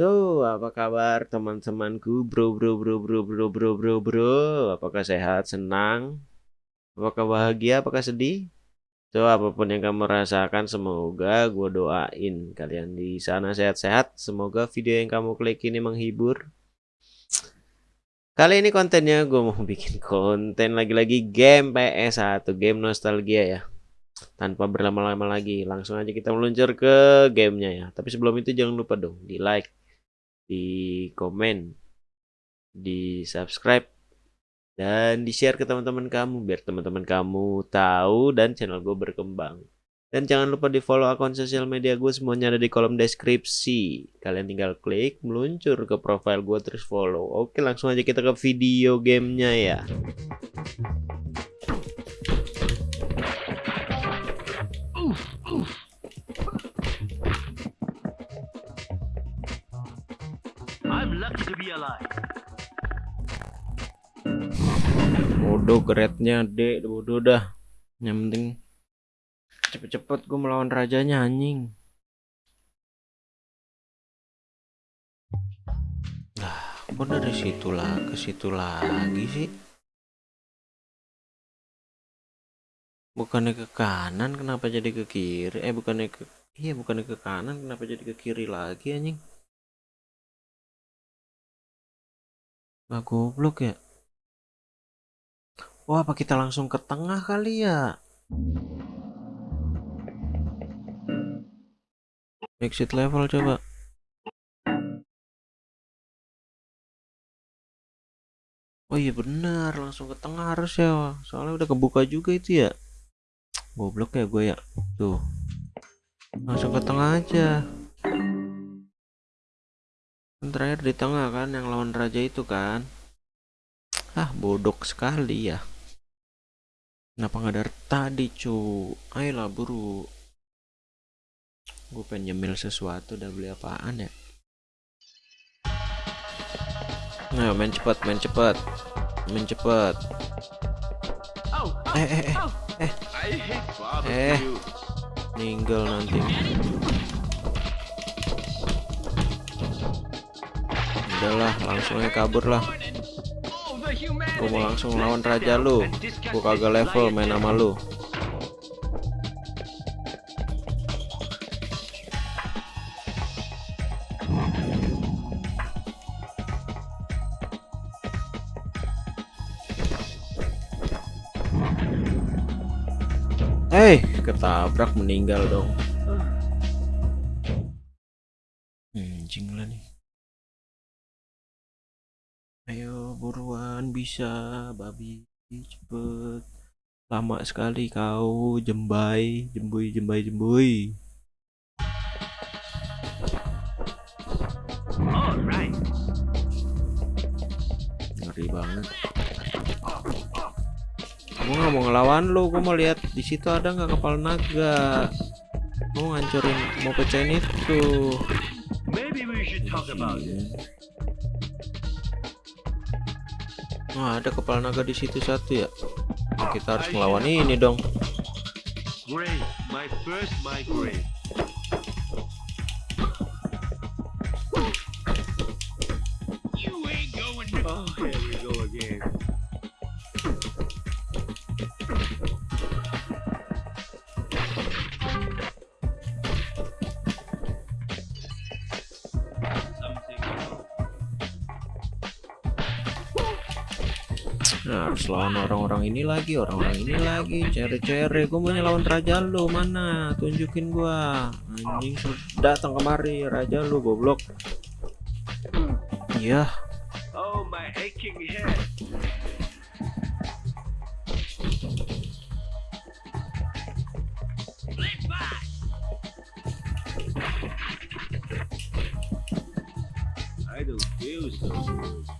So, apa kabar teman-temanku, bro, bro, bro, bro, bro, bro, bro, bro? Apakah sehat, senang? Apakah bahagia, apakah sedih? So, apa pun yang kamu rasakan, semoga gue doain kalian di sana sehat-sehat. Semoga video yang kamu klik ini menghibur. Kali ini kontennya gue mau bikin konten lagi-lagi game PS1, game nostalgia ya tanpa berlama-lama lagi langsung aja kita meluncur ke gamenya ya tapi sebelum itu jangan lupa dong di like di komen, di subscribe, dan di share ke teman-teman kamu biar teman-teman kamu tahu dan channel gue berkembang. Dan jangan lupa di follow akun sosial media gue semuanya ada di kolom deskripsi. Kalian tinggal klik meluncur ke profile gue terus follow. Oke langsung aja kita ke video gamenya ya. Bodoh grade-nya D, bodoh dah. Yang penting cepet-cepet gue melawan rajanya anjing. Nah, kok dari situ lah ke situ lagi sih? Bukannya ke kanan, kenapa jadi ke kiri? Eh, bukannya ke Iya, bukannya ke kanan, kenapa jadi ke kiri lagi anjing? Nah, goblok ya. Wah, apa kita langsung ke tengah kali ya? Exit level coba. Oh iya benar, langsung ke tengah harus ya. Soalnya udah kebuka juga itu ya. Goblok ya gue ya. Tuh. Langsung ke tengah aja terakhir di tengah kan yang lawan raja itu kan. Ah bodoh sekali ya. Kenapa nggak dari tadi cu? Ayolah buru. Gue pengen nyemil sesuatu udah beli apaan ya? Nah main cepat main cepat main cepat eh eh eh. Eh. Eh. Ninggal nanti udahlah langsung aja kabur lah. Gue mau langsung lawan raja lu. Gue kagak level main sama lu. Eh, hey, ketabrak meninggal dong. Bisa babi cepet. Lama sekali kau jembai jembui jembai jembui. Alright. ngeri banget. Kamu nggak mau ngelawan lu gue mau lihat di situ ada nggak kapal naga. Mau ngancurin mau pecahin itu Maybe we should talk about it. Nah, ada kepala naga di situ satu ya. Nah, kita harus melawan ini dong. Nah, harus lawan orang-orang ini lagi, orang-orang ini lagi, cere-cere. Gue mau lawan raja lu mana? Tunjukin gua. Anjing datang kemari raja lu goblok. Iya. Oh my. I don't feel so good.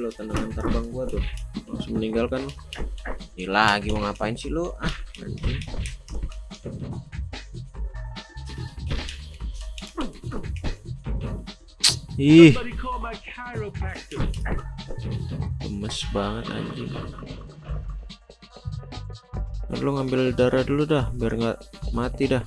Lo tendangan terbang gua tuh. Langsung meninggalkan. Ini lagi mau ngapain sih lo ah anjing. Ih. Gemes banget anjing. Lu ngambil darah dulu dah biar nggak mati dah.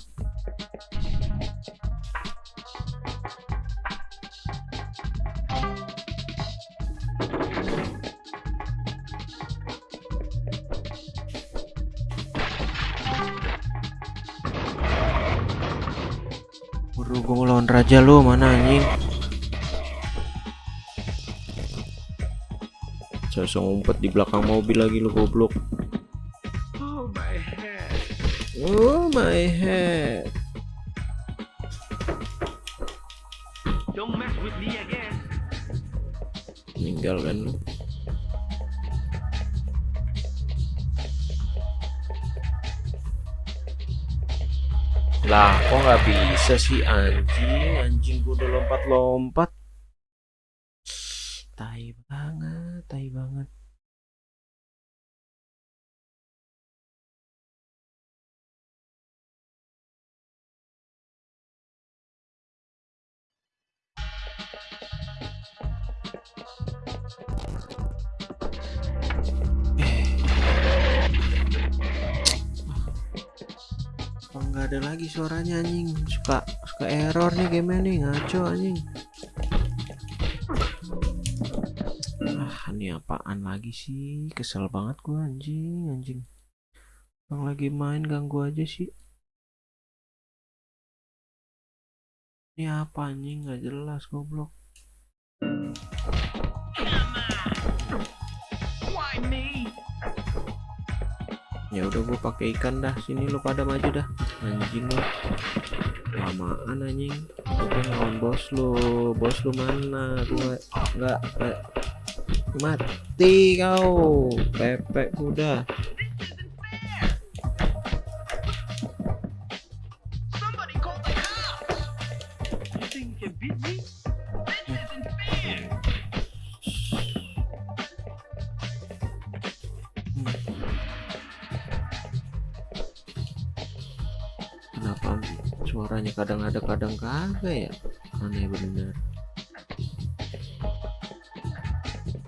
Buru gue mau lawan raja lu mana anjing Saya ngumpet di belakang mobil lagi lu goblok Oh my head. Oh my head Don't mess with me again. Meninggal kan lu Lah kok nggak bisa sih anjing? Anjing gue udah lompat-lompat nggak ada lagi suaranya anjing. Suka suka error nih game nih ngaco anjing. Ah ini apaan lagi sih? Kesel banget gua anjing anjing. Bang lagi main ganggu aja sih. Ini apa anjing? Nggak jelas goblok ya udah gua pakai ikan dah sini lu pada maju dah. Anjing lu. Lamaan anjing. Oke lawan bos lu. Bos lu mana? Gua nggak nggak- mati kau. Pepek kuda kadang ada kadang kagak ya? Aneh bener.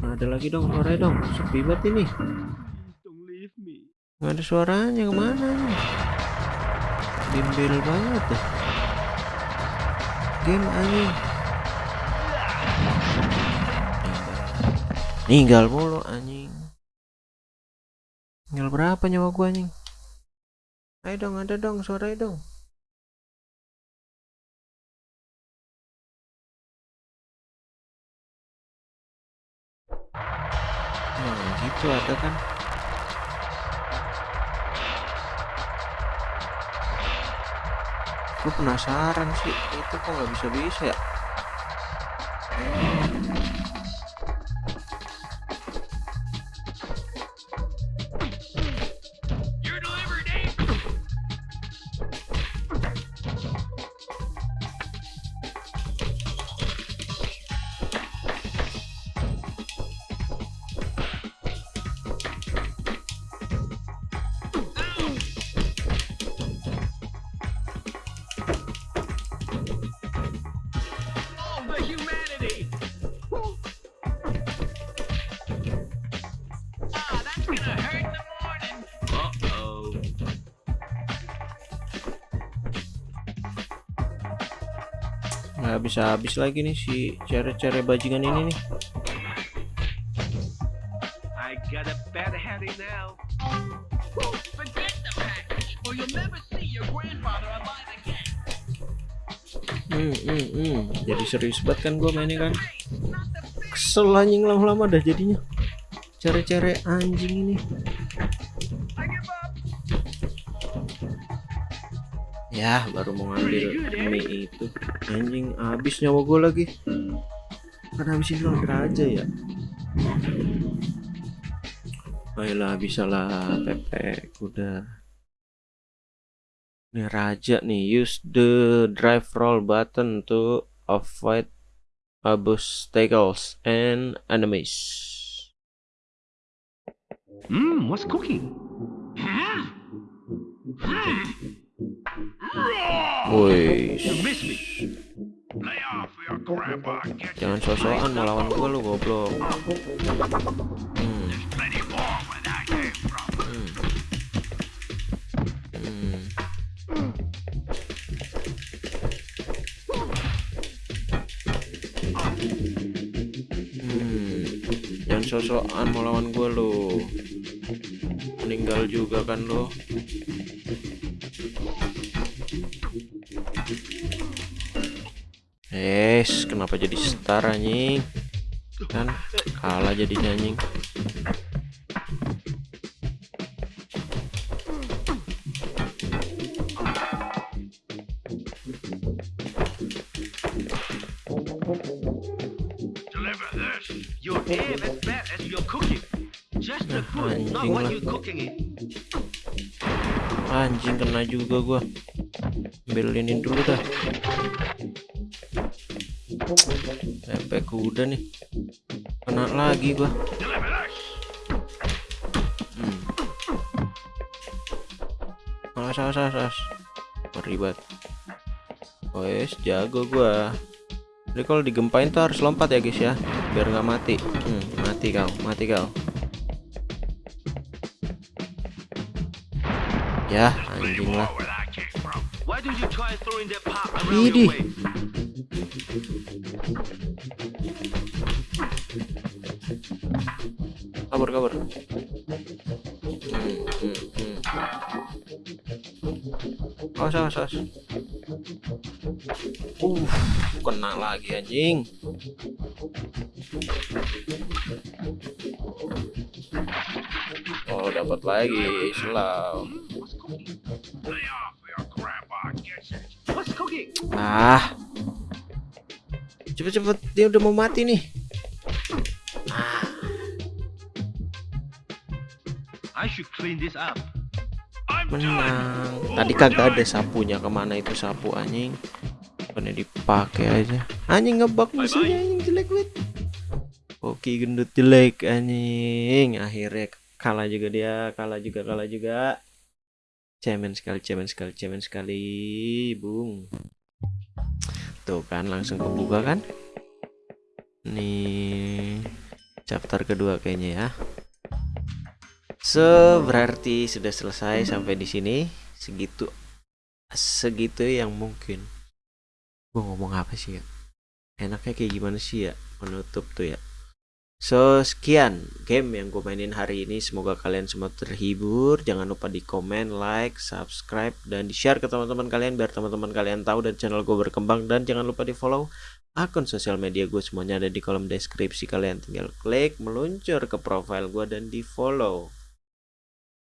Nah, ada lagi dong suaranya dong. Sepi banget ini. Nggak ada suaranya ke mana nih bimbel banget deh game anjing ninggal mulu anjing. Tinggal berapa nyawa gua anjing? Ayo dong ada dong suaranya dong gitu ada kan? Gue penasaran sih itu kok nggak bisa bisa ya nggak bisa habis lagi nih si cere-cere bajingan ini nih I got a bad headache now. Forget the package, or you'll never see your grandfather alive again. hmm, hmm, hmm. jadi serius banget kan gue mainnya kan kesel anjing lama-lama dah jadinya cere-cere anjing ini ya baru mau ngambil mie itu anjing habis nyawa gue lagi kan habisin lawan raja ya ayolah bisa lah Pepe kuda ini raja nih use the drive roll button to avoid obstacles and enemies Mmm, what's cooking? Hmm? Hmm. Woi, Jangan sosokan mau lawan gua lu goblok. Hmm. Hmm. Hmm. Hmm. Jangan sosokan mau lawan gua lu. Meninggal juga kan lo. Es, kenapa jadi star anjing? Kan kalah jadi anjing. Deliver this. Your aim is bad as your cooking. Just the food, not Anjing what lah. you're cooking it. Anjing kena juga gua. Ambilinin dulu dah. Tempe kuda nih. Kena lagi gua. Hmm. Awas, awas, awas. Ngeri banget. Wes, jago gua. Jadi kalau digempain tuh harus lompat ya guys ya, biar nggak mati. Hmm, mati kau, mati kau. Around Idih. your way? kabur kabur hmm, hmm, hmm. awas awas awas uh kena lagi anjing oh dapat lagi slow ah. Cepet cepet dia udah mau mati nih. I should clean this up. Menang. tadi kagak ada sapunya. Ke mana itu sapu anjing? Bukannya dipakai aja. Anjing ngebug musuhnya anjing jelek banget. Oke gendut jelek anjing. Akhirnya kalah juga dia kalah juga kalah juga. Cemen sekali cemen sekali cemen sekali. Bung tuh kan langsung kebuka kan nih chapter kedua kayaknya ya So, berarti sudah selesai sampai di sini. Segitu segitu yang mungkin. Gua ngomong apa sih ya? Enaknya kayak gimana sih ya menutup tuh ya. So, sekian game yang gue mainin hari ini. Semoga kalian semua terhibur. Jangan lupa di komen, like, subscribe, dan di-share ke teman-teman kalian biar teman-teman kalian tahu dan channel gue berkembang. Dan jangan lupa di-follow akun sosial media gue semuanya ada di kolom deskripsi. Kalian tinggal klik, meluncur ke profile gue dan di-follow.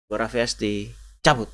Gue Raffi cabut.